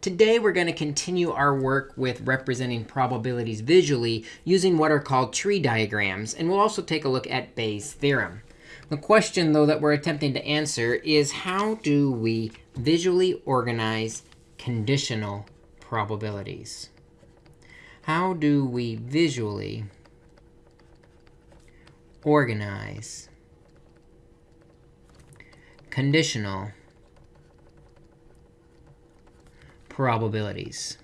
Today, we're going to continue our work with representing probabilities visually using what are called tree diagrams. And we'll also take a look at Bayes' theorem. The question, though, that we're attempting to answer is how do we visually organize conditional probabilities? How do we visually organize conditional probabilities.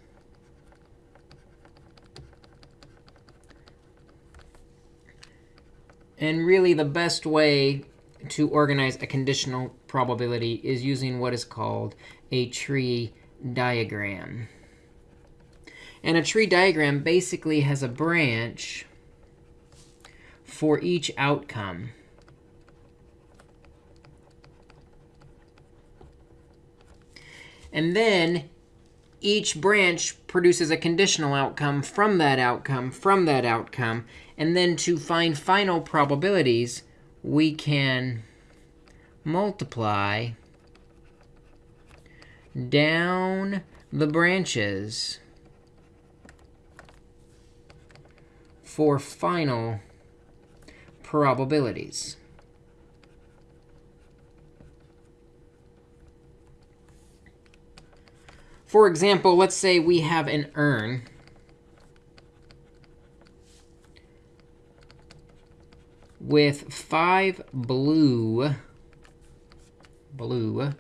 And really, the best way to organize a conditional probability is using what is called a tree diagram. And a tree diagram basically has a branch for each outcome. And then each branch produces a conditional outcome from that outcome, from that outcome. And then to find final probabilities, we can multiply down the branches for final probabilities. For example, let's say we have an urn. with five blue, blue,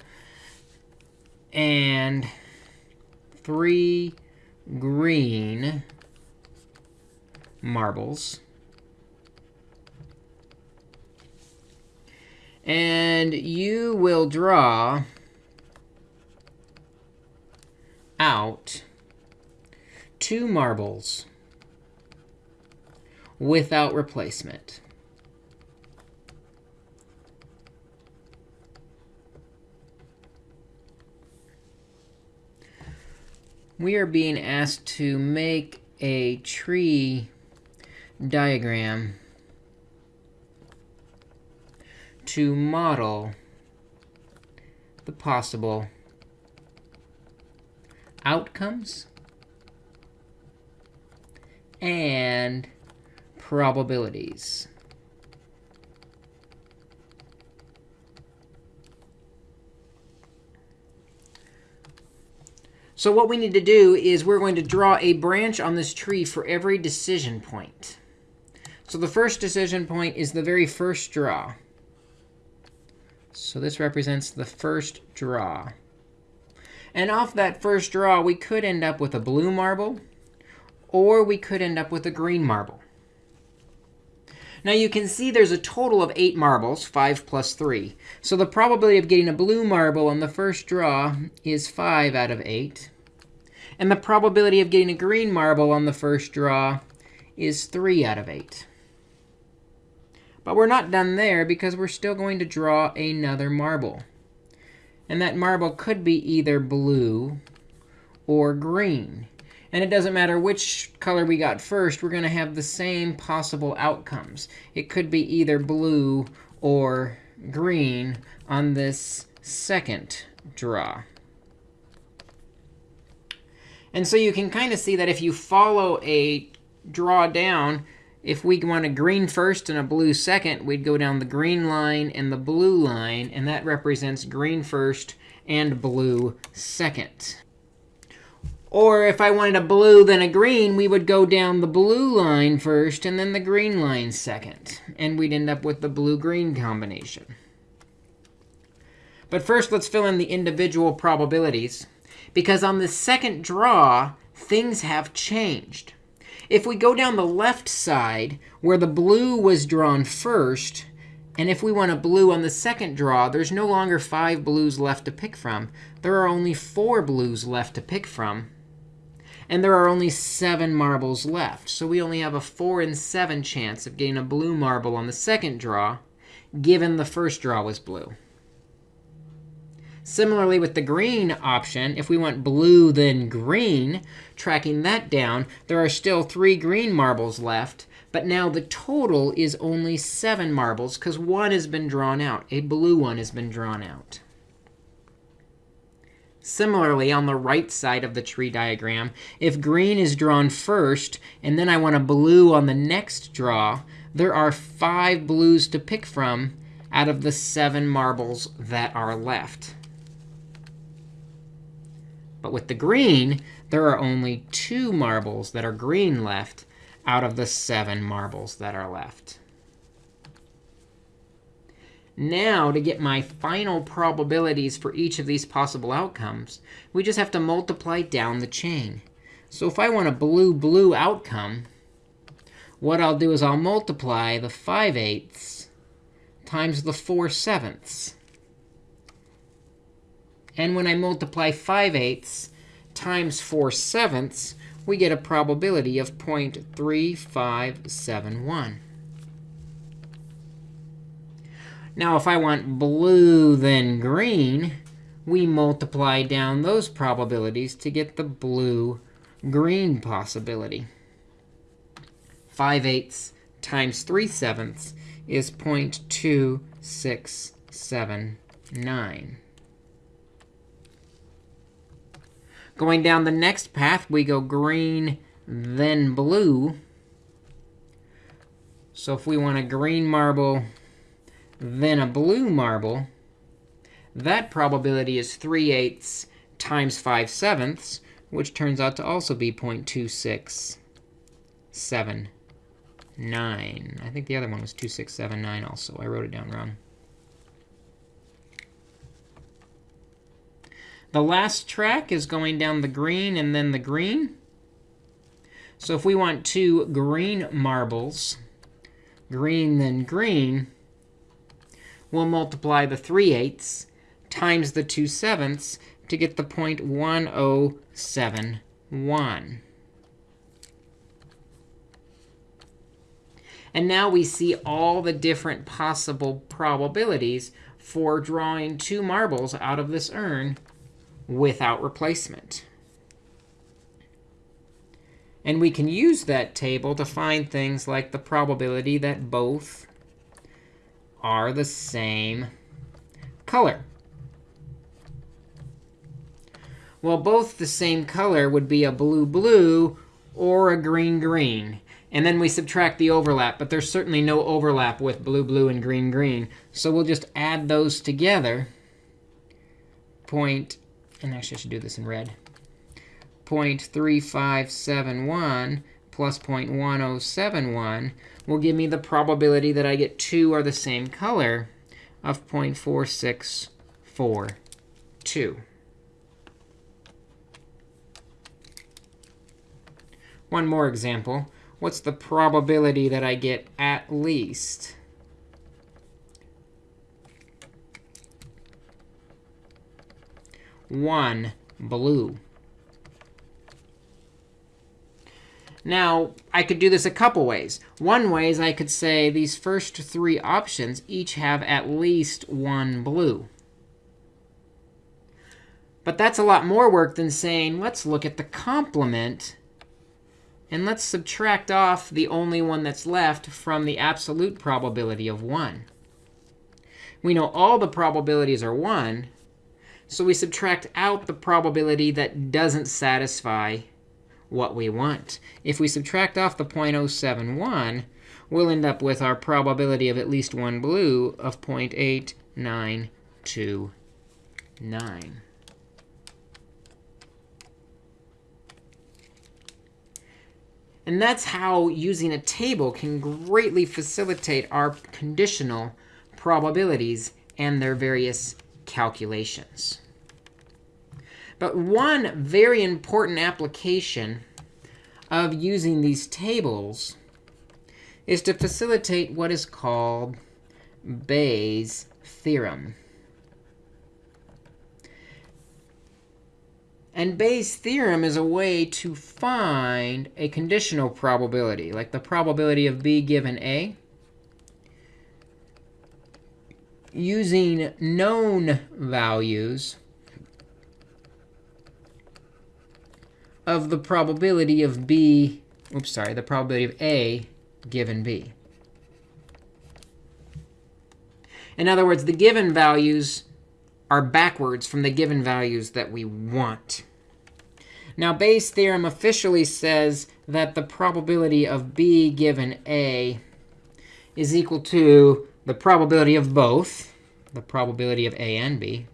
and three green marbles. And you will draw out two marbles without replacement. We are being asked to make a tree diagram to model the possible outcomes and probabilities. So what we need to do is we're going to draw a branch on this tree for every decision point. So the first decision point is the very first draw. So this represents the first draw. And off that first draw, we could end up with a blue marble, or we could end up with a green marble. Now you can see there's a total of 8 marbles, 5 plus 3. So the probability of getting a blue marble on the first draw is 5 out of 8. And the probability of getting a green marble on the first draw is 3 out of 8. But we're not done there, because we're still going to draw another marble. And that marble could be either blue or green. And it doesn't matter which color we got first, we're going to have the same possible outcomes. It could be either blue or green on this second draw. And so you can kind of see that if you follow a draw down, if we want a green first and a blue second, we'd go down the green line and the blue line. And that represents green first and blue second. Or if I wanted a blue, then a green, we would go down the blue line first and then the green line second. And we'd end up with the blue-green combination. But first, let's fill in the individual probabilities. Because on the second draw, things have changed. If we go down the left side, where the blue was drawn first, and if we want a blue on the second draw, there's no longer five blues left to pick from. There are only four blues left to pick from. And there are only seven marbles left. So we only have a 4 in 7 chance of getting a blue marble on the second draw, given the first draw was blue. Similarly, with the green option, if we want blue, then green, tracking that down, there are still three green marbles left. But now the total is only 7 marbles, because one has been drawn out. A blue one has been drawn out. Similarly, on the right side of the tree diagram, if green is drawn first, and then I want a blue on the next draw, there are five blues to pick from out of the seven marbles that are left. But with the green, there are only two marbles that are green left out of the seven marbles that are left. Now, to get my final probabilities for each of these possible outcomes, we just have to multiply down the chain. So if I want a blue-blue outcome, what I'll do is I'll multiply the 5 eighths times the 4 sevenths. And when I multiply 5 eighths times 4 sevenths, we get a probability of 0.3571. Now, if I want blue, then green, we multiply down those probabilities to get the blue-green possibility. 5 eighths times 3 sevenths is 0.2679. Going down the next path, we go green, then blue. So if we want a green marble, then a blue marble, that probability is 3 eighths times 5 sevenths, which turns out to also be 0.2679. I think the other one was 2679 also. I wrote it down wrong. The last track is going down the green and then the green. So if we want two green marbles, green then green, we'll multiply the 3 eighths times the 2 sevenths to get the 0.1071. And now we see all the different possible probabilities for drawing two marbles out of this urn without replacement. And we can use that table to find things like the probability that both are the same color. Well, both the same color would be a blue-blue or a green-green. And then we subtract the overlap. But there's certainly no overlap with blue-blue and green-green. So we'll just add those together. Point and actually I should do this in red, 0.3571 plus 0.1071 will give me the probability that I get two are the same color of 0.4642. One more example. What's the probability that I get at least one blue. Now, I could do this a couple ways. One way is I could say these first three options each have at least one blue. But that's a lot more work than saying, let's look at the complement. And let's subtract off the only one that's left from the absolute probability of 1. We know all the probabilities are 1. So we subtract out the probability that doesn't satisfy what we want. If we subtract off the 0.071, we'll end up with our probability of at least one blue of 0.8929. And that's how using a table can greatly facilitate our conditional probabilities and their various calculations. But one very important application of using these tables is to facilitate what is called Bayes' theorem. And Bayes' theorem is a way to find a conditional probability, like the probability of b given a, using known values of the probability of b, oops, sorry, the probability of a given b. In other words, the given values are backwards from the given values that we want. Now, Bayes' theorem officially says that the probability of b given a is equal to the probability of both, the probability of a and b,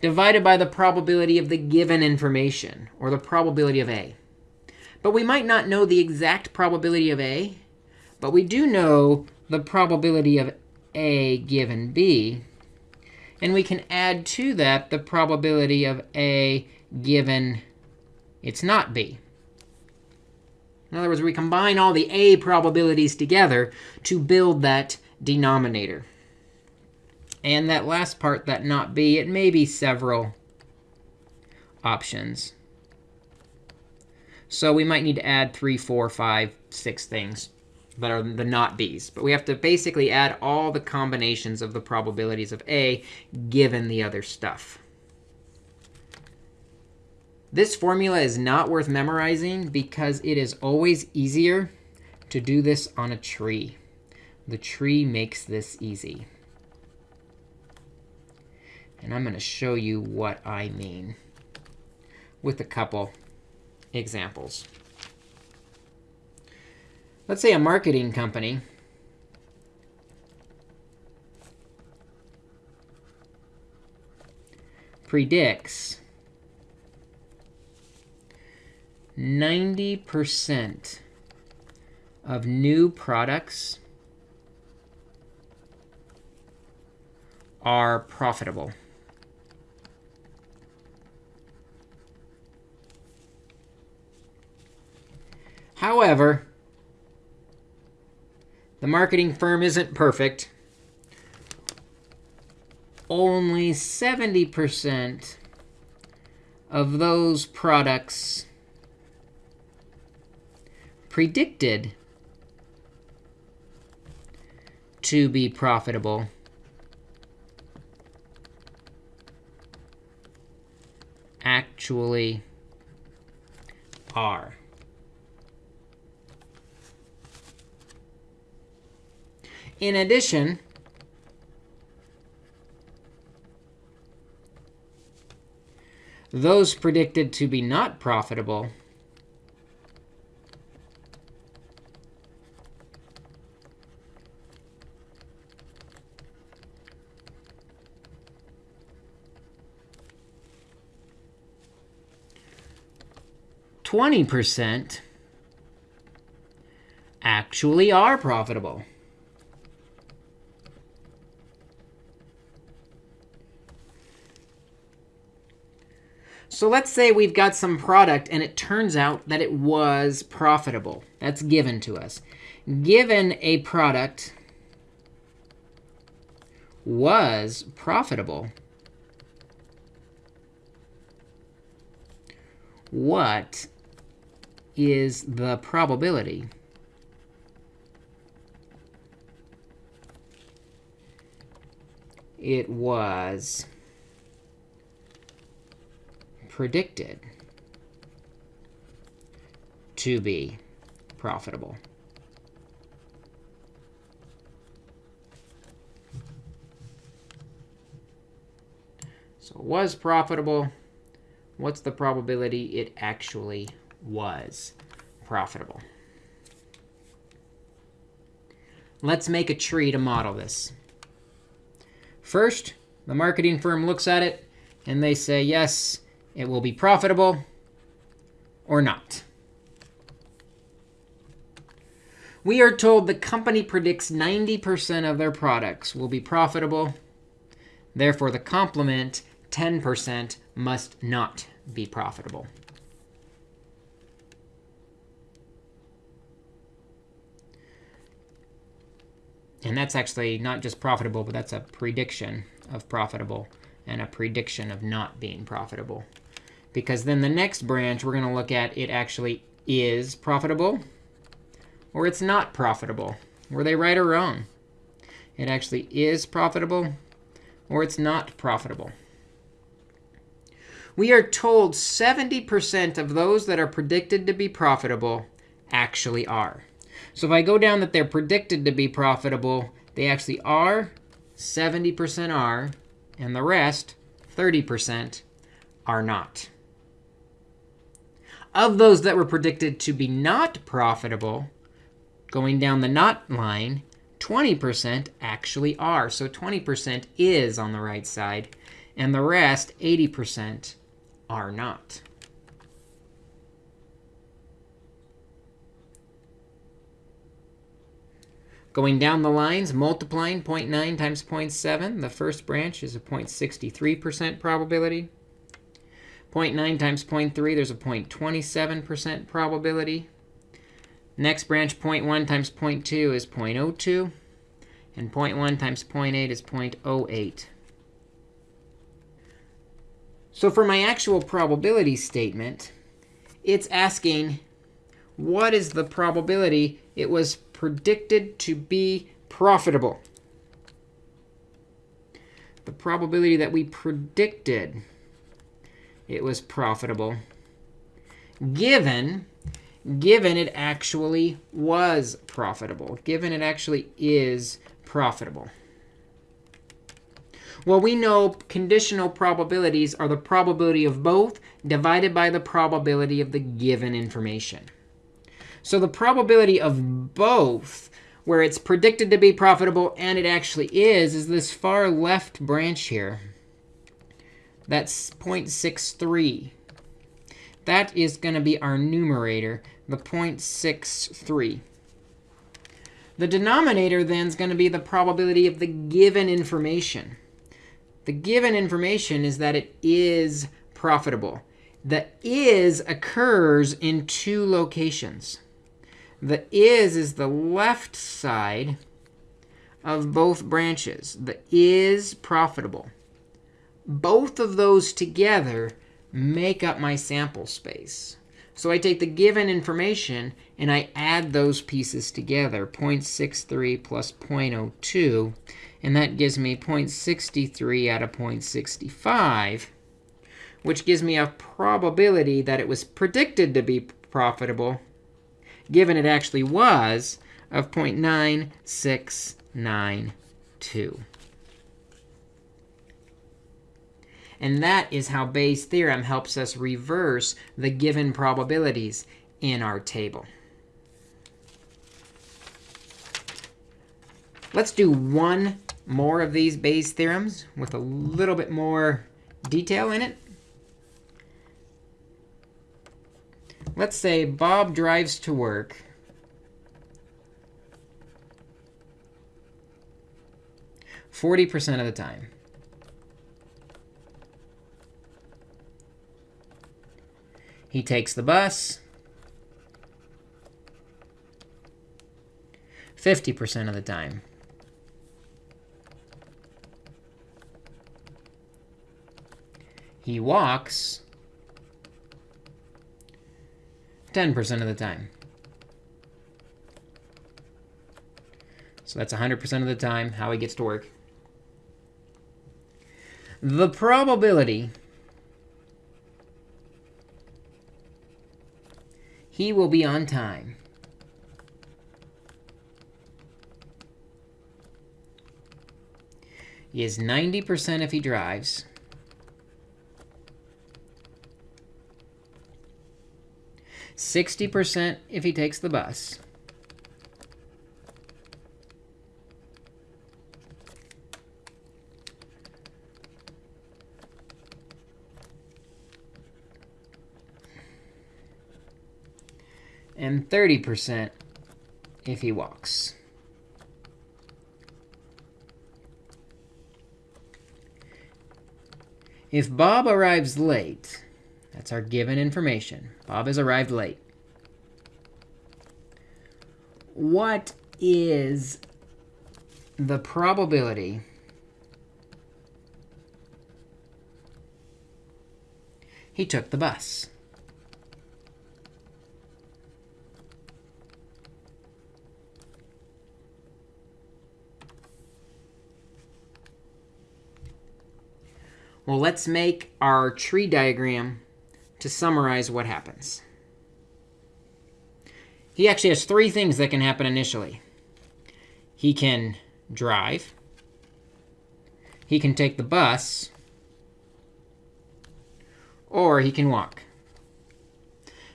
divided by the probability of the given information, or the probability of a. But we might not know the exact probability of a, but we do know the probability of a given b. And we can add to that the probability of a given it's not b. In other words, we combine all the a probabilities together to build that denominator. And that last part, that not b, it may be several options. So we might need to add three, four, five, six things that are the not b's. But we have to basically add all the combinations of the probabilities of a given the other stuff. This formula is not worth memorizing because it is always easier to do this on a tree. The tree makes this easy. And I'm going to show you what I mean with a couple examples. Let's say a marketing company predicts 90% of new products are profitable. However, the marketing firm isn't perfect. Only 70% of those products predicted to be profitable actually are. In addition, those predicted to be not profitable Twenty percent actually are profitable. So let's say we've got some product, and it turns out that it was profitable. That's given to us. Given a product was profitable, what is the probability? It was predicted to be profitable. So it was profitable. What's the probability it actually was profitable? Let's make a tree to model this. First, the marketing firm looks at it, and they say, yes, it will be profitable or not. We are told the company predicts 90% of their products will be profitable. Therefore, the complement, 10%, must not be profitable. And that's actually not just profitable, but that's a prediction of profitable and a prediction of not being profitable because then the next branch we're going to look at it actually is profitable or it's not profitable. Were they right or wrong? It actually is profitable or it's not profitable. We are told 70% of those that are predicted to be profitable actually are. So if I go down that they're predicted to be profitable, they actually are. 70% are, and the rest, 30%, are not. Of those that were predicted to be not profitable, going down the not line, 20% actually are. So 20% is on the right side, and the rest, 80%, are not. Going down the lines, multiplying 0.9 times 0.7, the first branch is a 0.63% probability. 0.9 times 0.3, there's a 0.27% probability. Next branch, 0.1 times 0.2 is 0.02. And 0.1 times 0.8 is 0.08. So for my actual probability statement, it's asking what is the probability it was predicted to be profitable? The probability that we predicted it was profitable, given, given it actually was profitable, given it actually is profitable. Well, we know conditional probabilities are the probability of both divided by the probability of the given information. So the probability of both, where it's predicted to be profitable and it actually is, is this far left branch here. That's 0.63. That is going to be our numerator, the 0.63. The denominator then is going to be the probability of the given information. The given information is that it is profitable. The is occurs in two locations. The is is the left side of both branches. The is profitable both of those together make up my sample space. So I take the given information and I add those pieces together, 0.63 plus 0.02. And that gives me 0.63 out of 0.65, which gives me a probability that it was predicted to be profitable, given it actually was, of 0.9692. And that is how Bayes' theorem helps us reverse the given probabilities in our table. Let's do one more of these Bayes' theorems with a little bit more detail in it. Let's say Bob drives to work. Forty percent of the time. He takes the bus 50% of the time. He walks 10% of the time. So that's 100% of the time how he gets to work. The probability He will be on time. Is 90% if he drives. Sixty percent if he takes the bus. and 30% if he walks. If Bob arrives late, our given information. Bob has arrived late. What is the probability he took the bus? Well, let's make our tree diagram to summarize what happens. He actually has three things that can happen initially. He can drive. he can take the bus, or he can walk.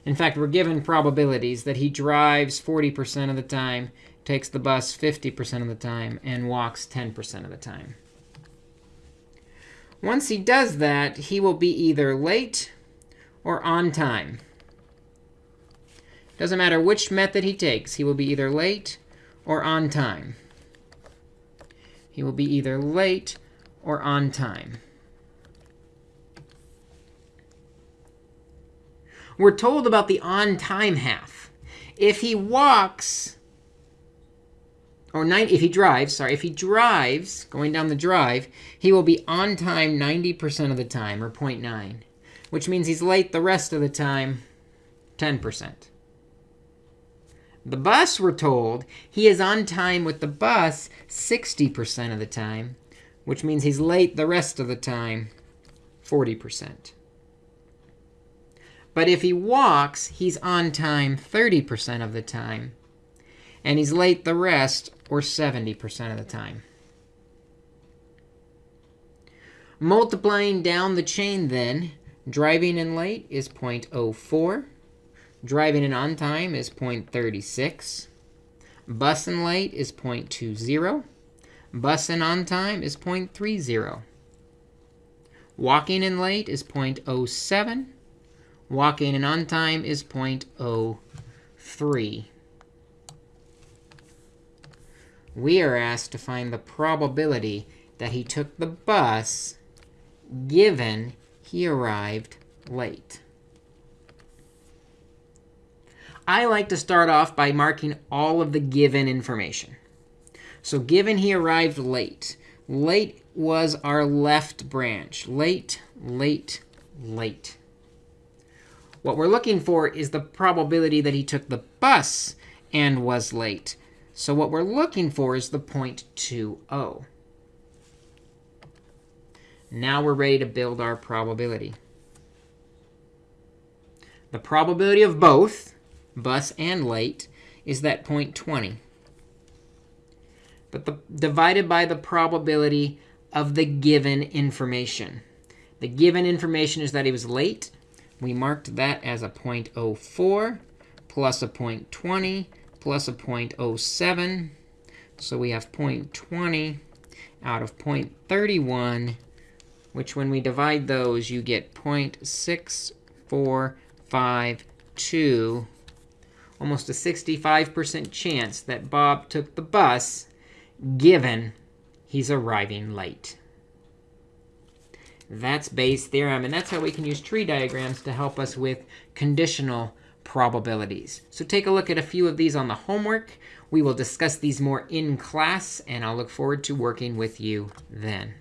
In fact, we're given probabilities that he drives 40% of the time, takes the bus 50% of the time, and walks 10% of the time. Once he does that, he will be either late or on time. Doesn't matter which method he takes. He will be either late or on time. He will be either late or on time. We're told about the on time half. If he walks, or nine, if he drives, sorry, if he drives going down the drive, he will be on time 90% of the time, or 0.9, which means he's late the rest of the time, 10%. The bus, we're told, he is on time with the bus 60% of the time, which means he's late the rest of the time, 40%. But if he walks, he's on time 30% of the time. And he's late the rest, or 70% of the time. Multiplying down the chain, then, driving in late is 0.04. Driving in on time is 0.36. Bus in late is 0.20. Bus in on time is 0.30. Walking in late is 0.07. Walking in on time is 0.03. We are asked to find the probability that he took the bus given he arrived late. I like to start off by marking all of the given information. So given he arrived late, late was our left branch. Late, late, late. What we're looking for is the probability that he took the bus and was late. So what we're looking for is the 0.20. Now we're ready to build our probability. The probability of both, bus and late, is that 0.20. But the, divided by the probability of the given information. The given information is that he was late we marked that as a 0.04 plus a 0.20 plus a 0.07. So we have 0.20 out of 0.31, which when we divide those, you get 0.6452, almost a 65% chance that Bob took the bus, given he's arriving late. That's Bayes' theorem. And that's how we can use tree diagrams to help us with conditional probabilities. So take a look at a few of these on the homework. We will discuss these more in class, and I'll look forward to working with you then.